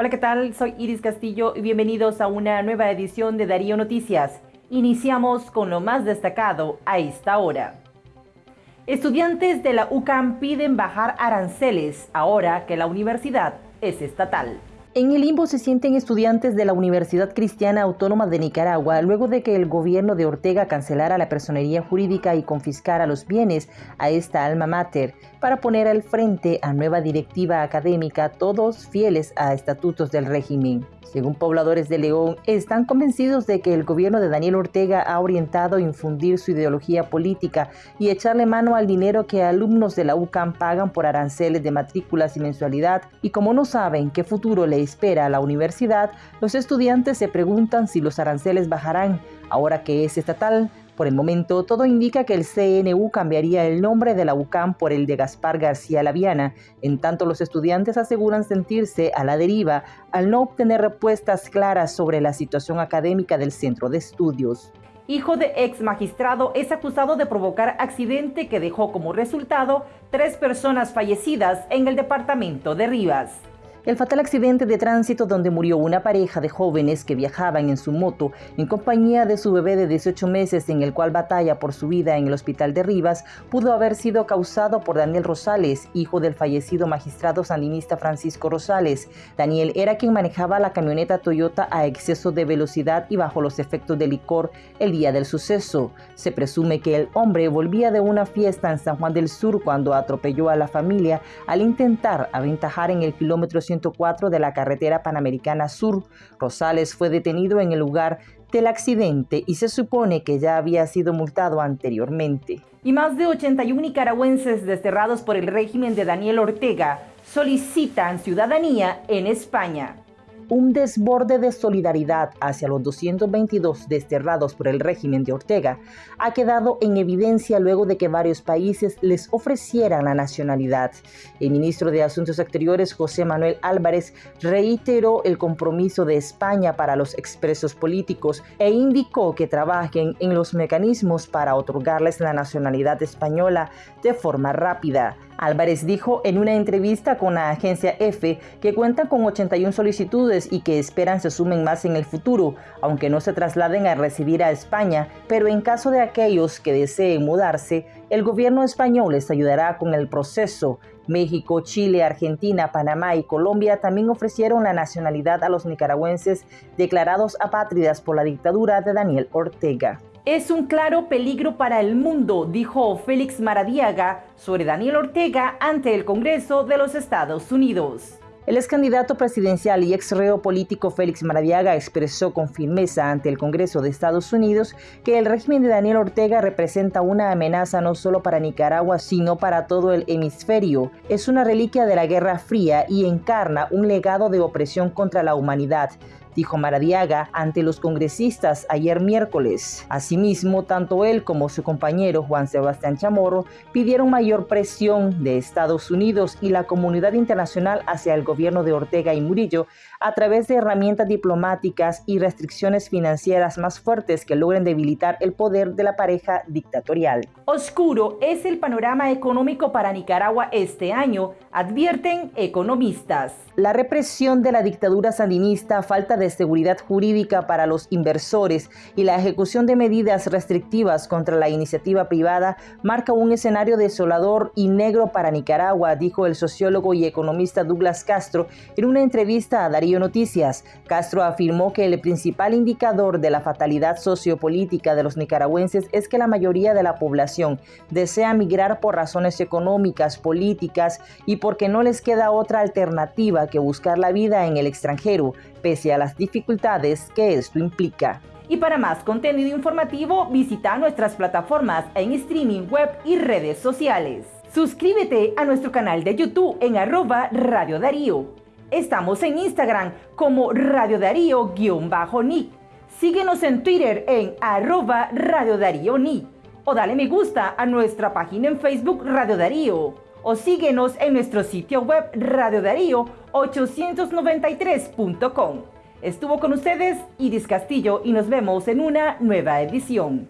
Hola, ¿qué tal? Soy Iris Castillo y bienvenidos a una nueva edición de Darío Noticias. Iniciamos con lo más destacado a esta hora. Estudiantes de la UCAM piden bajar aranceles ahora que la universidad es estatal. En el limbo se sienten estudiantes de la Universidad Cristiana Autónoma de Nicaragua luego de que el gobierno de Ortega cancelara la personería jurídica y confiscara los bienes a esta alma mater para poner al frente a nueva directiva académica, todos fieles a estatutos del régimen. Según pobladores de León, están convencidos de que el gobierno de Daniel Ortega ha orientado a infundir su ideología política y echarle mano al dinero que alumnos de la UCAM pagan por aranceles de matrículas y mensualidad, y como no saben qué futuro le espera a la universidad, los estudiantes se preguntan si los aranceles bajarán ahora que es estatal por el momento, todo indica que el CNU cambiaría el nombre de la UCAM por el de Gaspar García Laviana, en tanto los estudiantes aseguran sentirse a la deriva al no obtener respuestas claras sobre la situación académica del centro de estudios. Hijo de ex magistrado es acusado de provocar accidente que dejó como resultado tres personas fallecidas en el departamento de Rivas. El fatal accidente de tránsito donde murió una pareja de jóvenes que viajaban en su moto en compañía de su bebé de 18 meses en el cual batalla por su vida en el hospital de Rivas pudo haber sido causado por Daniel Rosales, hijo del fallecido magistrado sandinista Francisco Rosales. Daniel era quien manejaba la camioneta Toyota a exceso de velocidad y bajo los efectos de licor el día del suceso. Se presume que el hombre volvía de una fiesta en San Juan del Sur cuando atropelló a la familia al intentar aventajar en el kilómetro 100 de la carretera Panamericana Sur. Rosales fue detenido en el lugar del accidente y se supone que ya había sido multado anteriormente. Y más de 81 nicaragüenses desterrados por el régimen de Daniel Ortega solicitan ciudadanía en España un desborde de solidaridad hacia los 222 desterrados por el régimen de Ortega ha quedado en evidencia luego de que varios países les ofrecieran la nacionalidad. El ministro de Asuntos Exteriores, José Manuel Álvarez, reiteró el compromiso de España para los expresos políticos e indicó que trabajen en los mecanismos para otorgarles la nacionalidad española de forma rápida. Álvarez dijo en una entrevista con la agencia EFE que cuentan con 81 solicitudes y que esperan se sumen más en el futuro, aunque no se trasladen a residir a España, pero en caso de aquellos que deseen mudarse, el gobierno español les ayudará con el proceso. México, Chile, Argentina, Panamá y Colombia también ofrecieron la nacionalidad a los nicaragüenses declarados apátridas por la dictadura de Daniel Ortega. Es un claro peligro para el mundo, dijo Félix Maradiaga sobre Daniel Ortega ante el Congreso de los Estados Unidos. El ex candidato presidencial y ex reo político Félix Maradiaga expresó con firmeza ante el Congreso de Estados Unidos que el régimen de Daniel Ortega representa una amenaza no solo para Nicaragua, sino para todo el hemisferio. Es una reliquia de la Guerra Fría y encarna un legado de opresión contra la humanidad dijo Maradiaga ante los congresistas ayer miércoles. Asimismo, tanto él como su compañero Juan Sebastián Chamorro pidieron mayor presión de Estados Unidos y la comunidad internacional hacia el gobierno de Ortega y Murillo a través de herramientas diplomáticas y restricciones financieras más fuertes que logren debilitar el poder de la pareja dictatorial. Oscuro es el panorama económico para Nicaragua este año, advierten economistas. La represión de la dictadura sandinista, falta de seguridad jurídica para los inversores y la ejecución de medidas restrictivas contra la iniciativa privada marca un escenario desolador y negro para Nicaragua, dijo el sociólogo y economista Douglas Castro en una entrevista a Darío Noticias. Castro afirmó que el principal indicador de la fatalidad sociopolítica de los nicaragüenses es que la mayoría de la población desea migrar por razones económicas, políticas y porque no les queda otra alternativa que buscar la vida en el extranjero, pese a las dificultades que esto implica. Y para más contenido informativo, visita nuestras plataformas en streaming web y redes sociales. Suscríbete a nuestro canal de YouTube en arroba Radio Darío. Estamos en Instagram como Radio Darío-Nick. Síguenos en Twitter en arroba Radio Darío Nick. O dale me gusta a nuestra página en Facebook Radio Darío. O síguenos en nuestro sitio web Radio Darío 893.com. Estuvo con ustedes Iris Castillo y nos vemos en una nueva edición.